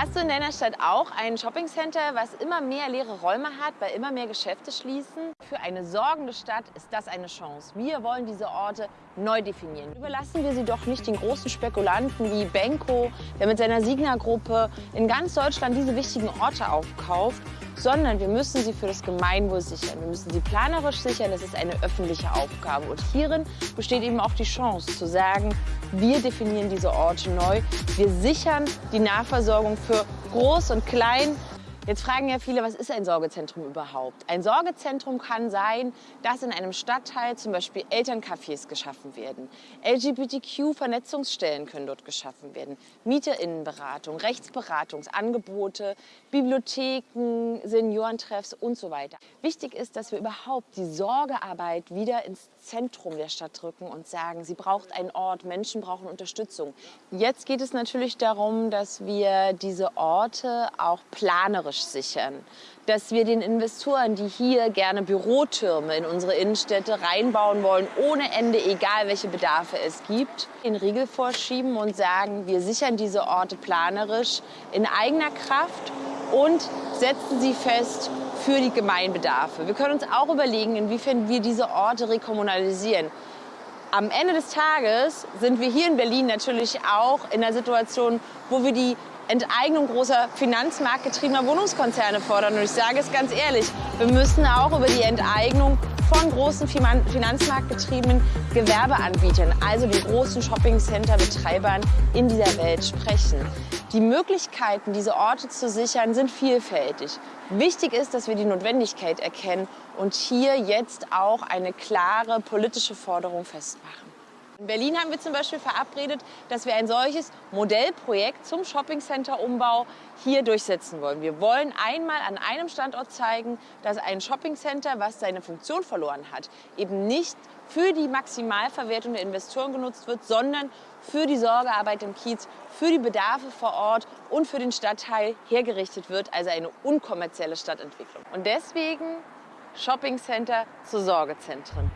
Hast du in deiner Stadt auch ein Shoppingcenter, was immer mehr leere Räume hat, weil immer mehr Geschäfte schließen? Für eine sorgende Stadt ist das eine Chance. Wir wollen diese Orte neu definieren. Überlassen wir sie doch nicht den großen Spekulanten wie Benko, der mit seiner Signa-Gruppe in ganz Deutschland diese wichtigen Orte aufkauft, sondern wir müssen sie für das Gemeinwohl sichern. Wir müssen sie planerisch sichern, das ist eine öffentliche Aufgabe. Und hierin besteht eben auch die Chance zu sagen, wir definieren diese Orte neu, wir sichern die Nahversorgung für Groß und Klein, Jetzt fragen ja viele, was ist ein Sorgezentrum überhaupt? Ein Sorgezentrum kann sein, dass in einem Stadtteil zum Beispiel Elterncafés geschaffen werden. LGBTQ-Vernetzungsstellen können dort geschaffen werden. Mieterinnenberatung, Rechtsberatungsangebote, Bibliotheken, Seniorentreffs und so weiter. Wichtig ist, dass wir überhaupt die Sorgearbeit wieder ins Zentrum der Stadt drücken und sagen, sie braucht einen Ort, Menschen brauchen Unterstützung. Jetzt geht es natürlich darum, dass wir diese Orte auch planerisch sichern. Dass wir den Investoren, die hier gerne Bürotürme in unsere Innenstädte reinbauen wollen, ohne Ende, egal welche Bedarfe es gibt, den Riegel vorschieben und sagen, wir sichern diese Orte planerisch in eigener Kraft und setzen sie fest für die Gemeinbedarfe. Wir können uns auch überlegen, inwiefern wir diese Orte rekommunalisieren. Am Ende des Tages sind wir hier in Berlin natürlich auch in einer Situation, wo wir die Enteignung großer finanzmarktgetriebener Wohnungskonzerne fordern. Und ich sage es ganz ehrlich, wir müssen auch über die Enteignung von großen finanzmarktgetriebenen Gewerbeanbietern, also den großen Shoppingcenter-Betreibern in dieser Welt sprechen. Die Möglichkeiten, diese Orte zu sichern, sind vielfältig. Wichtig ist, dass wir die Notwendigkeit erkennen und hier jetzt auch eine klare politische Forderung festmachen. In Berlin haben wir zum Beispiel verabredet, dass wir ein solches Modellprojekt zum Shoppingcenter-Umbau hier durchsetzen wollen. Wir wollen einmal an einem Standort zeigen, dass ein Shoppingcenter, was seine Funktion verloren hat, eben nicht für die Maximalverwertung der Investoren genutzt wird, sondern für die Sorgearbeit im Kiez, für die Bedarfe vor Ort und für den Stadtteil hergerichtet wird, also eine unkommerzielle Stadtentwicklung. Und deswegen Shoppingcenter zu Sorgezentren.